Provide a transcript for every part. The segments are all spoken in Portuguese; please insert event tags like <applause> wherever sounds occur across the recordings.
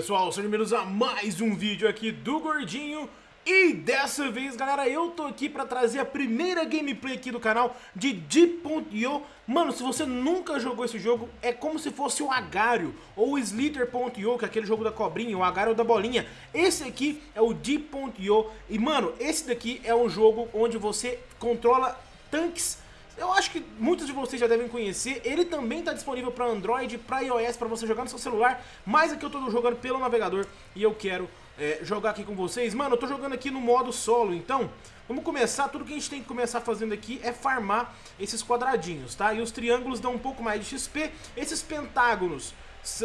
pessoal, sejam bem-vindos a mais um vídeo aqui do Gordinho. E dessa vez, galera, eu tô aqui pra trazer a primeira gameplay aqui do canal de Deep.io Mano, se você nunca jogou esse jogo, é como se fosse o Agário ou o Slither.io, que é aquele jogo da cobrinha, o Agário da bolinha. Esse aqui é o Deep.io e, mano, esse daqui é um jogo onde você controla tanques eu acho que muitos de vocês já devem conhecer, ele também está disponível para Android, para iOS, para você jogar no seu celular, mas aqui eu estou jogando pelo navegador e eu quero é, jogar aqui com vocês. Mano, eu estou jogando aqui no modo solo, então vamos começar, tudo que a gente tem que começar fazendo aqui é farmar esses quadradinhos, tá? E os triângulos dão um pouco mais de XP, esses pentágonos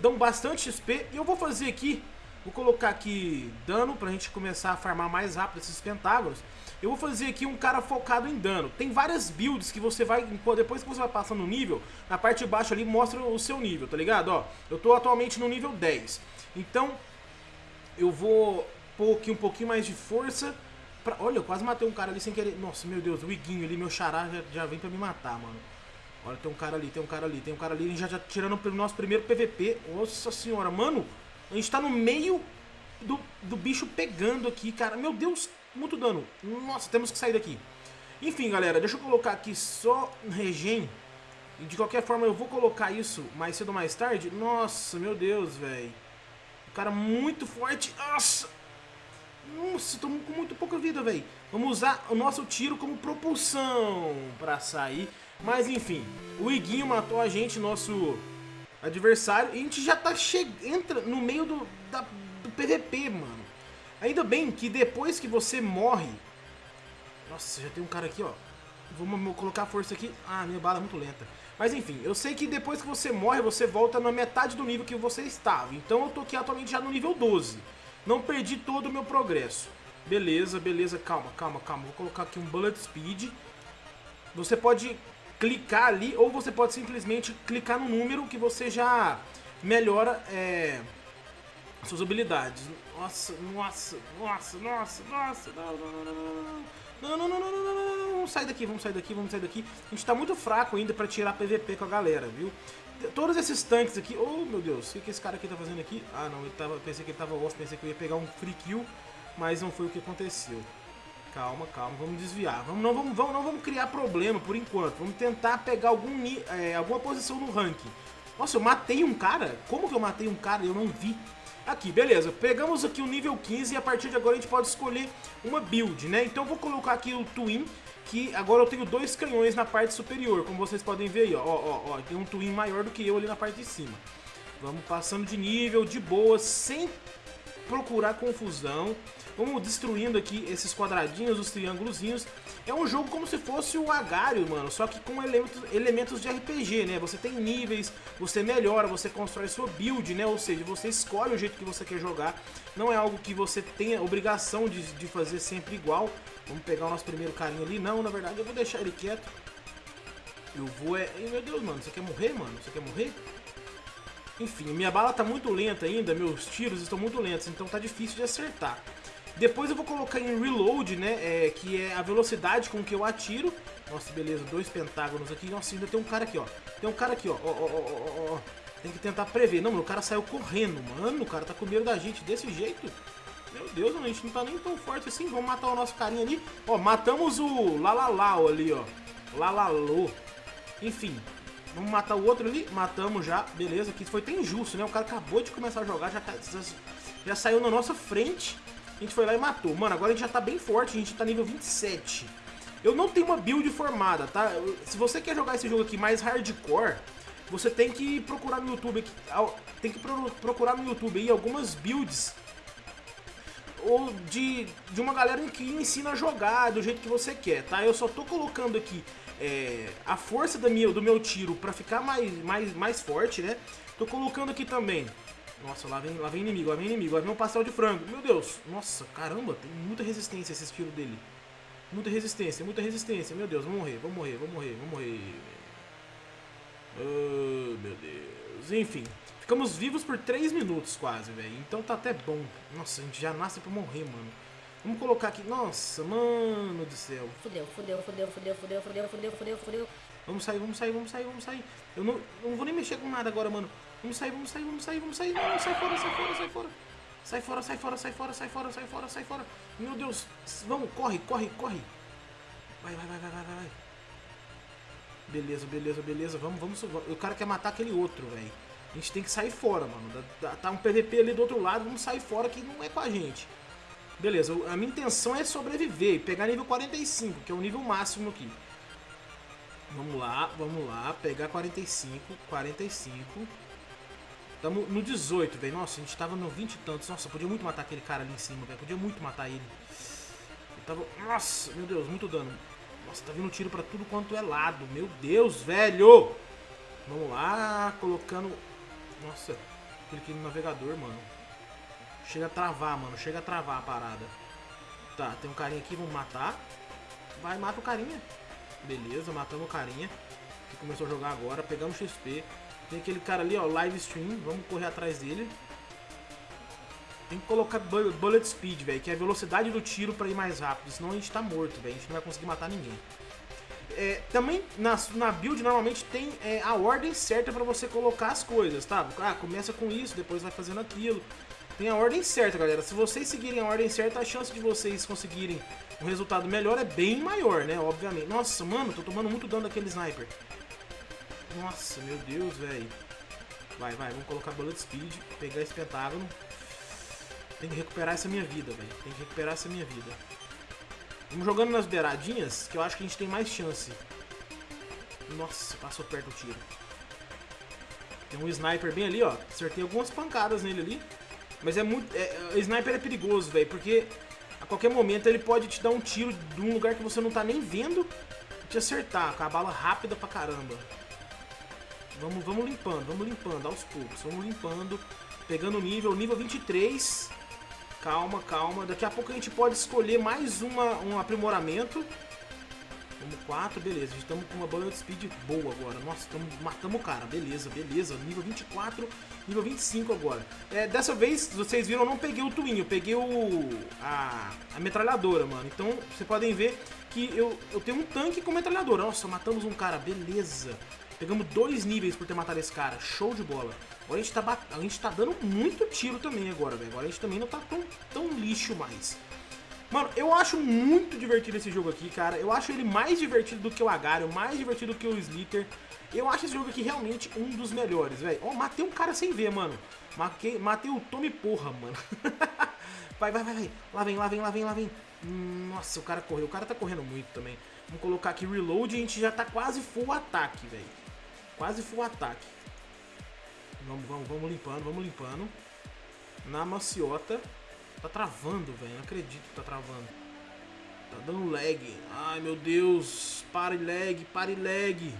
dão bastante XP, e eu vou fazer aqui, vou colocar aqui dano para a gente começar a farmar mais rápido esses pentágonos. Eu vou fazer aqui um cara focado em dano. Tem várias builds que você vai, depois que você vai passando o nível, na parte de baixo ali mostra o seu nível, tá ligado? Ó, eu tô atualmente no nível 10. Então, eu vou pôr aqui um pouquinho mais de força. Pra... Olha, eu quase matei um cara ali sem querer. Nossa, meu Deus, o Iguinho ali, meu xará já, já vem pra me matar, mano. Olha, tem um cara ali, tem um cara ali, tem um cara ali. Já, já tirando pelo nosso primeiro PVP. Nossa senhora, mano. A gente tá no meio do, do bicho pegando aqui, cara. Meu Deus, muito dano. Nossa, temos que sair daqui. Enfim, galera, deixa eu colocar aqui só regen. E de qualquer forma eu vou colocar isso mais cedo ou mais tarde. Nossa, meu Deus, velho. O cara muito forte. Nossa. Nossa, tô com muito pouca vida, velho. Vamos usar o nosso tiro como propulsão pra sair. Mas enfim, o Iguinho matou a gente, nosso adversário. E a gente já tá chegando. Entra no meio do, da, do PVP, mano. Ainda bem que depois que você morre... Nossa, já tem um cara aqui, ó. Vamos colocar a força aqui. Ah, minha bala é muito lenta. Mas enfim, eu sei que depois que você morre, você volta na metade do nível que você estava. Então eu tô aqui atualmente já no nível 12. Não perdi todo o meu progresso. Beleza, beleza. Calma, calma, calma. Vou colocar aqui um Bullet Speed. Você pode clicar ali ou você pode simplesmente clicar no número que você já melhora... É suas habilidades. Nossa, nossa, nossa, nossa, nossa, não, não, não, não, não. Não, não, não, não, não, vamos sair daqui, vamos sair daqui, vamos sair daqui. A gente tá muito fraco ainda pra tirar PVP com a galera, viu? Todos esses tanques aqui, oh meu Deus, o que, que esse cara aqui tá fazendo aqui? Ah não, ele tava, pensei que ele tava off, pensei que eu ia pegar um free kill, mas não foi o que aconteceu. Calma, calma, vamos desviar. Vamos, não, vamos, vamos, não vamos criar problema por enquanto. Vamos tentar pegar algum, é, alguma posição no ranking. Nossa, eu matei um cara? Como que eu matei um cara e eu não vi? Aqui, beleza. Pegamos aqui o nível 15 e a partir de agora a gente pode escolher uma build, né? Então eu vou colocar aqui o Twin, que agora eu tenho dois canhões na parte superior, como vocês podem ver aí, ó. Ó, ó, tem um Twin maior do que eu ali na parte de cima. Vamos passando de nível, de boa, sem procurar confusão. Vamos destruindo aqui esses quadradinhos, os triângulozinhos. É um jogo como se fosse o Agário, mano, só que com elementos, elementos de RPG, né? Você tem níveis, você melhora, você constrói sua build, né? Ou seja, você escolhe o jeito que você quer jogar. Não é algo que você tenha obrigação de, de fazer sempre igual. Vamos pegar o nosso primeiro carinha ali. Não, na verdade eu vou deixar ele quieto. Eu vou é... Meu Deus, mano, você quer morrer, mano? Você quer morrer? Enfim, minha bala tá muito lenta ainda, meus tiros estão muito lentos, então tá difícil de acertar. Depois eu vou colocar em reload, né, é, que é a velocidade com que eu atiro. Nossa, beleza, dois pentágonos aqui. Nossa, ainda tem um cara aqui, ó. Tem um cara aqui, ó. ó, ó, ó. Tem que tentar prever. Não, mano, o cara saiu correndo, mano. O cara tá com medo da gente desse jeito. Meu Deus, mano, a gente não tá nem tão forte assim. Vamos matar o nosso carinha ali. Ó, matamos o Lalalau ali, ó. Lalalô. Enfim, vamos matar o outro ali. Matamos já, beleza. Aqui foi até injusto, né? O cara acabou de começar a jogar, já, já saiu na nossa frente. A gente foi lá e matou. Mano, agora a gente já tá bem forte, a gente tá nível 27. Eu não tenho uma build formada, tá? Se você quer jogar esse jogo aqui mais hardcore, você tem que procurar no YouTube tem que procurar no YouTube aí algumas builds ou de, de uma galera que ensina a jogar do jeito que você quer, tá? Eu só tô colocando aqui é, a força do meu tiro pra ficar mais, mais, mais forte, né? Tô colocando aqui também nossa, lá vem, lá vem inimigo, lá vem inimigo, lá vem um pastel de frango. Meu Deus, nossa, caramba, tem muita resistência esse tiro dele. Muita resistência, muita resistência. Meu Deus, vamos morrer, vamos morrer, vamos morrer, vamos morrer. Oh, meu Deus. Enfim, ficamos vivos por 3 minutos quase, velho. Então tá até bom. Nossa, a gente já nasce pra morrer, mano. Vamos colocar aqui. Nossa, mano do céu. Fudeu, fudeu, fudeu, fudeu, fudeu, fudeu, fudeu, fudeu, fudeu. Vamos sair, vamos sair, vamos sair, vamos sair. Eu não, não vou nem mexer com nada agora, mano. Vamos sair, vamos sair, vamos sair, vamos sair. Não, sai fora, sai fora, sai fora. Sai fora, sai fora, sai fora, sai fora, sai fora, sai fora. Meu Deus. Vamos, corre, corre, corre. Vai, vai, vai, vai, vai, vai. Beleza, beleza, beleza. Vamos, vamos. O cara quer matar aquele outro, velho. A gente tem que sair fora, mano. Tá um PVP ali do outro lado, vamos sair fora que não é com a gente. Beleza, a minha intenção é sobreviver e pegar nível 45, que é o nível máximo aqui. Vamos lá, vamos lá, pegar 45, 45. Tamo no 18, velho. Nossa, a gente tava no 20 e tantos. Nossa, podia muito matar aquele cara ali em cima, velho. Podia muito matar ele. Eu tava... Nossa, meu Deus, muito dano. Nossa, tá vindo tiro pra tudo quanto é lado. Meu Deus, velho! Vamos lá, colocando... Nossa, no navegador, mano. Chega a travar, mano. Chega a travar a parada. Tá, tem um carinha aqui, vamos matar. Vai, mata o carinha. Beleza, matamos o carinha. Que começou a jogar agora. Pegamos XP. Tem aquele cara ali, ó, live stream. Vamos correr atrás dele. Tem que colocar bullet speed, velho, que é a velocidade do tiro pra ir mais rápido. Senão a gente tá morto, velho. A gente não vai conseguir matar ninguém. É, também na, na build normalmente tem é, a ordem certa pra você colocar as coisas, tá? Ah, começa com isso, depois vai fazendo aquilo. Tem a ordem certa, galera. Se vocês seguirem a ordem certa, a chance de vocês conseguirem um resultado melhor é bem maior, né? Obviamente. Nossa, mano, tô tomando muito dano daquele sniper. Nossa, meu Deus, velho. Vai, vai, vamos colocar bullet speed, pegar esse pentágono. Tem que recuperar essa minha vida, velho. Tem que recuperar essa minha vida. Vamos jogando nas beiradinhas, que eu acho que a gente tem mais chance. Nossa, passou perto o tiro. Tem um sniper bem ali, ó. Acertei algumas pancadas nele ali. Mas é muito... É, o sniper é perigoso, velho, porque a qualquer momento ele pode te dar um tiro de um lugar que você não tá nem vendo e te acertar, com a bala rápida pra caramba. Vamos, vamos limpando, vamos limpando aos poucos. Vamos limpando, pegando o nível, nível 23. Calma, calma. Daqui a pouco a gente pode escolher mais uma, um aprimoramento. Vamos 4, beleza. Estamos com uma bullet speed boa agora. Nossa, tamo, matamos o cara. Beleza, beleza. Nível 24, nível 25 agora. É, dessa vez, vocês viram, eu não peguei o Twin. Eu peguei o a, a metralhadora, mano. Então, vocês podem ver que eu, eu tenho um tanque com metralhadora. Nossa, matamos um cara. Beleza. Pegamos dois níveis por ter matado esse cara. Show de bola. Agora a gente tá, a gente tá dando muito tiro também agora, velho. Agora a gente também não tá tão, tão lixo mais. Mano, eu acho muito divertido esse jogo aqui, cara. Eu acho ele mais divertido do que o Agario, mais divertido do que o Slither. Eu acho esse jogo aqui realmente um dos melhores, velho. Ó, oh, matei um cara sem ver, mano. Matei, matei o Tommy Porra, mano. <laughs> vai, vai, vai, vai. Lá vem, lá vem, lá vem, lá vem. Nossa, o cara correu. O cara tá correndo muito também. Vamos colocar aqui reload e a gente já tá quase full ataque, velho. Quase full ataque. Vamos, vamos, vamos limpando, vamos limpando. Na maciota. Tá travando, velho. Não acredito que tá travando. Tá dando lag. Ai, meu Deus. Pare lag, pare lag.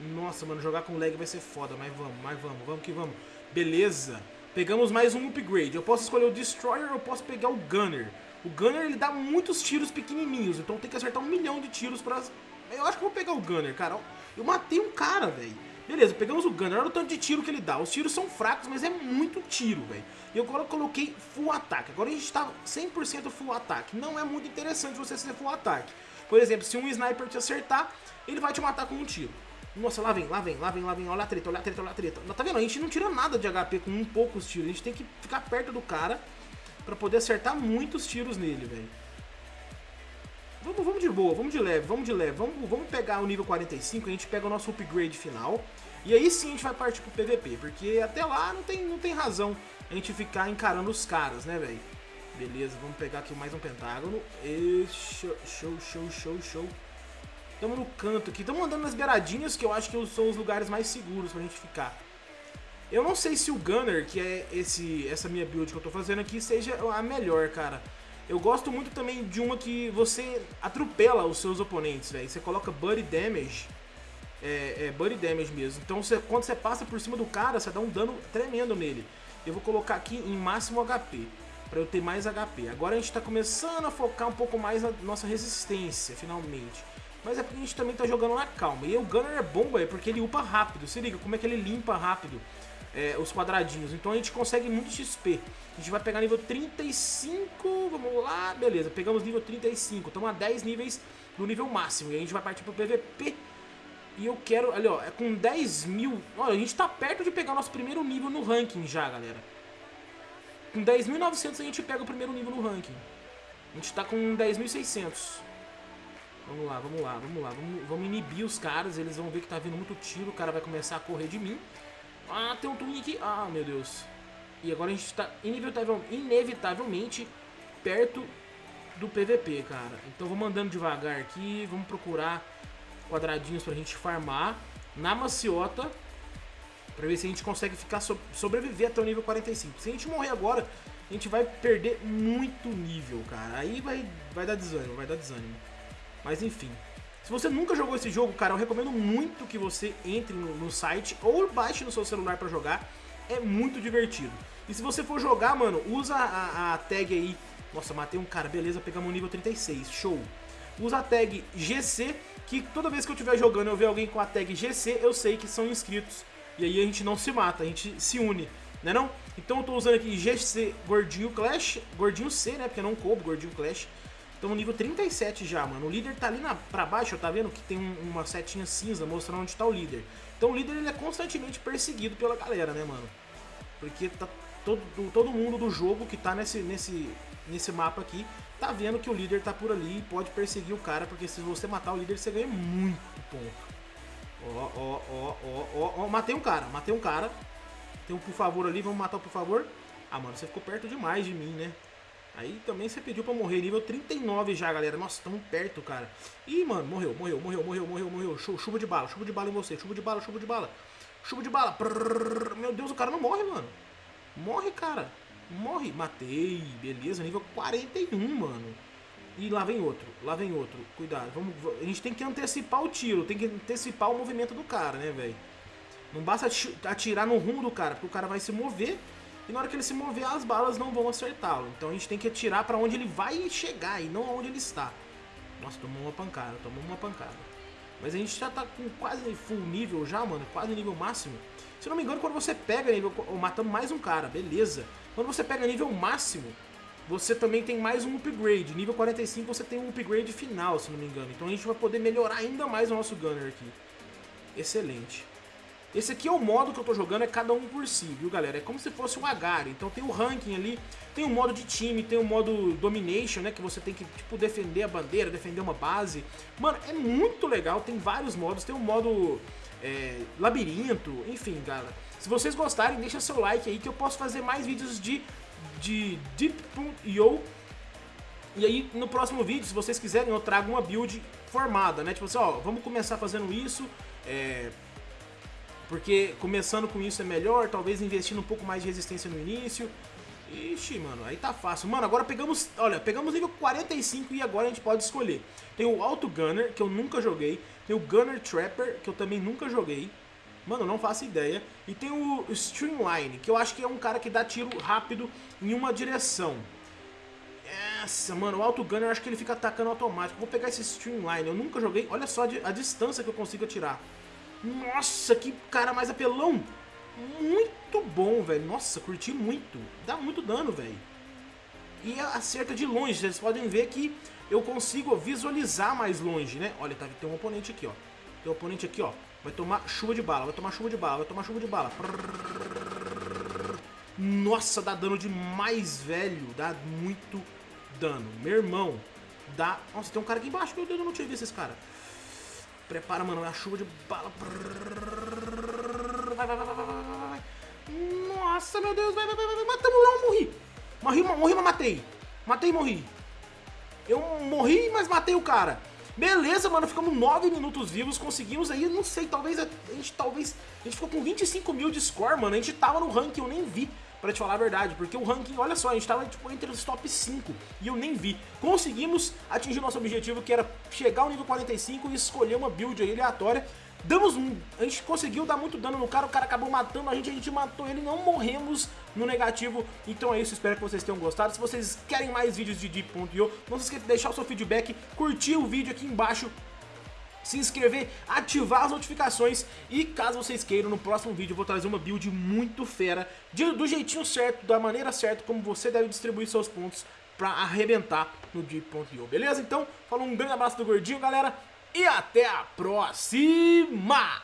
Nossa, mano, jogar com lag vai ser foda. Mas vamos, mas vamos, vamos que vamos. Beleza. Pegamos mais um upgrade. Eu posso escolher o Destroyer ou eu posso pegar o Gunner. O Gunner, ele dá muitos tiros pequenininhos. Então tem que acertar um milhão de tiros pra eu acho que vou pegar o Gunner, cara. Eu matei um cara, velho. Beleza, pegamos o Gunner. Olha o tanto de tiro que ele dá. Os tiros são fracos, mas é muito tiro, velho. E agora eu coloquei full ataque. Agora a gente tá 100% full ataque. Não é muito interessante você ser full ataque. Por exemplo, se um sniper te acertar, ele vai te matar com um tiro. Nossa, lá vem, lá vem, lá vem, lá vem. Olha a treta, olha a treta, olha a treta. Tá vendo? A gente não tira nada de HP com um poucos tiros. A gente tem que ficar perto do cara pra poder acertar muitos tiros nele, velho. Vamos, vamos de boa, vamos de leve, vamos de leve. Vamos, vamos pegar o nível 45, a gente pega o nosso upgrade final. E aí sim a gente vai partir pro PVP, porque até lá não tem, não tem razão a gente ficar encarando os caras, né, velho? Beleza, vamos pegar aqui mais um pentágono. E show, show, show, show, show. Estamos no canto aqui, estamos andando nas beiradinhas, que eu acho que são os lugares mais seguros pra gente ficar. Eu não sei se o Gunner, que é esse, essa minha build que eu tô fazendo aqui, seja a melhor, cara. Eu gosto muito também de uma que você atropela os seus oponentes, velho. Você coloca Buddy Damage. É, é Buddy Damage mesmo. Então você, quando você passa por cima do cara, você dá um dano tremendo nele. Eu vou colocar aqui em máximo HP. Pra eu ter mais HP. Agora a gente tá começando a focar um pouco mais na nossa resistência, finalmente. Mas é porque a gente também tá jogando na calma. E o Gunner é bom, velho, porque ele upa rápido. Se liga como é que ele limpa rápido é, os quadradinhos. Então a gente consegue muito XP. A gente vai pegar nível 35, vamos lá, beleza, pegamos nível 35. Estamos a 10 níveis do nível máximo. E a gente vai partir pro PVP. E eu quero, ali ó, é com 10 mil... Olha, a gente tá perto de pegar o nosso primeiro nível no ranking já, galera. Com 10.900 a gente pega o primeiro nível no ranking. A gente tá com 10.600. Vamos lá, vamos lá, vamos lá. Vamos, vamos, inibir os caras, eles vão ver que tá vindo muito tiro, o cara vai começar a correr de mim. Ah, tem um twin aqui. Ah, meu Deus. E agora a gente tá inevitavelmente perto do PVP, cara. Então vamos andando devagar aqui, vamos procurar quadradinhos pra gente farmar na maciota pra ver se a gente consegue ficar so sobreviver até o nível 45. Se a gente morrer agora, a gente vai perder muito nível, cara. Aí vai, vai dar desânimo, vai dar desânimo. Mas enfim. Se você nunca jogou esse jogo, cara, eu recomendo muito que você entre no, no site ou baixe no seu celular pra jogar. É muito divertido. E se você for jogar, mano, usa a, a tag aí. Nossa, matei um cara, beleza, pegamos o nível 36, show. Usa a tag GC, que toda vez que eu estiver jogando eu ver alguém com a tag GC, eu sei que são inscritos. E aí a gente não se mata, a gente se une, né não? Então eu tô usando aqui GC Gordinho Clash, Gordinho C, né, porque não coube Gordinho Clash. Estamos nível 37 já, mano. O líder tá ali na, pra baixo, tá vendo que tem um, uma setinha cinza mostrando onde tá o líder. Então o líder ele é constantemente perseguido pela galera, né, mano? Porque tá todo, todo mundo do jogo que tá nesse, nesse, nesse mapa aqui tá vendo que o líder tá por ali e pode perseguir o cara, porque se você matar o líder você ganha muito ponto. Ó, ó, ó, ó, ó, ó, matei um cara, matei um cara. Tem um por favor ali, vamos matar o por favor. Ah, mano, você ficou perto demais de mim, né? Aí também você pediu pra morrer, nível 39 já, galera. Nossa, tão perto, cara. Ih, mano, morreu, morreu, morreu, morreu, morreu, morreu. Chuva de bala, chuva de bala em você. Chuva de bala, chuva de bala. Chuva de bala. Prrr, meu Deus, o cara não morre, mano. Morre, cara. Morre. Matei. Beleza, nível 41, mano. E lá vem outro, lá vem outro. Cuidado, vamos, a gente tem que antecipar o tiro, tem que antecipar o movimento do cara, né, velho? Não basta atirar no rumo do cara, porque o cara vai se mover e na hora que ele se mover, as balas não vão acertá-lo. Então a gente tem que atirar para onde ele vai chegar e não aonde ele está. Nossa, tomou uma pancada, tomou uma pancada. Mas a gente já tá com quase full nível já, mano, quase nível máximo. Se não me engano, quando você pega nível... Matamos mais um cara, beleza. Quando você pega nível máximo, você também tem mais um upgrade. Nível 45 você tem um upgrade final, se não me engano. Então a gente vai poder melhorar ainda mais o nosso Gunner aqui. Excelente. Esse aqui é o modo que eu tô jogando, é cada um por si, viu galera? É como se fosse um Agari, então tem o ranking ali, tem o modo de time, tem o modo Domination, né? Que você tem que, tipo, defender a bandeira, defender uma base. Mano, é muito legal, tem vários modos, tem o modo é, labirinto, enfim, galera. Se vocês gostarem, deixa seu like aí que eu posso fazer mais vídeos de, de Deep.io e aí, no próximo vídeo, se vocês quiserem, eu trago uma build formada, né? Tipo assim, ó, vamos começar fazendo isso, é, porque começando com isso é melhor, talvez investindo um pouco mais de resistência no início. Ixi, mano, aí tá fácil. Mano, agora pegamos, olha, pegamos nível 45 e agora a gente pode escolher. Tem o Auto Gunner, que eu nunca joguei. Tem o Gunner Trapper, que eu também nunca joguei. Mano, não faço ideia. E tem o Streamline, que eu acho que é um cara que dá tiro rápido em uma direção. Essa, mano, o Auto Gunner eu acho que ele fica atacando automático. Vou pegar esse Streamline, eu nunca joguei. Olha só a distância que eu consigo atirar. Nossa, que cara mais apelão. Muito bom, velho. Nossa, curti muito. Dá muito dano, velho. E acerta de longe. Vocês podem ver que eu consigo visualizar mais longe, né? Olha, tá, tem um oponente aqui, ó. Tem um oponente aqui, ó. Vai tomar chuva de bala, vai tomar chuva de bala, vai tomar chuva de bala. Nossa, dá dano demais, velho. Dá muito dano. Meu irmão, dá... Nossa, tem um cara aqui embaixo. Meu Deus, eu não tinha visto esse cara. Prepara, mano, é a chuva de bala. Vai, vai, vai, vai, vai, vai. Nossa, meu Deus, vai, vai, vai, vai. Matamos eu morri. Morri, morri, mas matei. Matei e morri. Eu morri, mas matei o cara. Beleza, mano, ficamos 9 minutos vivos, conseguimos aí, não sei, talvez a gente, talvez, a gente ficou com 25 mil de score, mano, a gente tava no ranking, eu nem vi, pra te falar a verdade, porque o ranking, olha só, a gente tava tipo, entre os top 5 e eu nem vi. Conseguimos atingir nosso objetivo, que era chegar ao nível 45 e escolher uma build aí aleatória, Damos um, a gente conseguiu dar muito dano no cara, o cara acabou matando a gente, a gente matou ele, não morremos no negativo. Então é isso, espero que vocês tenham gostado. Se vocês querem mais vídeos de Deep.io, não se esqueça de deixar o seu feedback, curtir o vídeo aqui embaixo, se inscrever, ativar as notificações e caso vocês queiram, no próximo vídeo eu vou trazer uma build muito fera, de, do jeitinho certo, da maneira certa, como você deve distribuir seus pontos pra arrebentar no Deep.io, beleza? Então, falou um grande abraço do Gordinho, galera, e até a próxima!